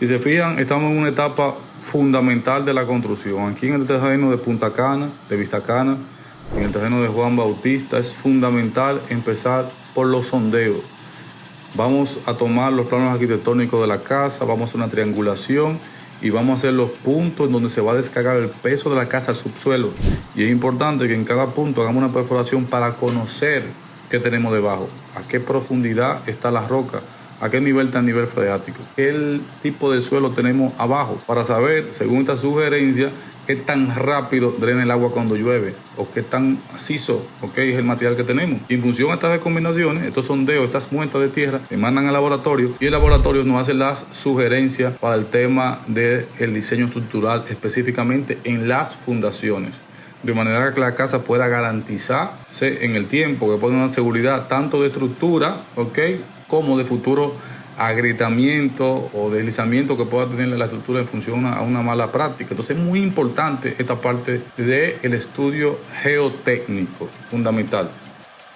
Si se fijan, estamos en una etapa fundamental de la construcción. Aquí en el terreno de Punta Cana, de Vista Cana, en el terreno de Juan Bautista, es fundamental empezar por los sondeos. Vamos a tomar los planos arquitectónicos de la casa, vamos a hacer una triangulación y vamos a hacer los puntos en donde se va a descargar el peso de la casa al subsuelo. Y es importante que en cada punto hagamos una perforación para conocer qué tenemos debajo, a qué profundidad está la roca, a qué nivel está el nivel freático, qué tipo de suelo tenemos abajo, para saber, según esta sugerencia, qué tan rápido drena el agua cuando llueve o qué tan macizo es el material que tenemos. Y en función de estas combinaciones, estos sondeos, estas muestras de tierra, se mandan al laboratorio y el laboratorio nos hace las sugerencias para el tema del diseño estructural, específicamente en las fundaciones de manera que la casa pueda garantizarse en el tiempo, que pueda una seguridad tanto de estructura, ¿ok? Como de futuro agrietamiento o deslizamiento que pueda tener la estructura en función a una mala práctica. Entonces es muy importante esta parte del estudio geotécnico, fundamental.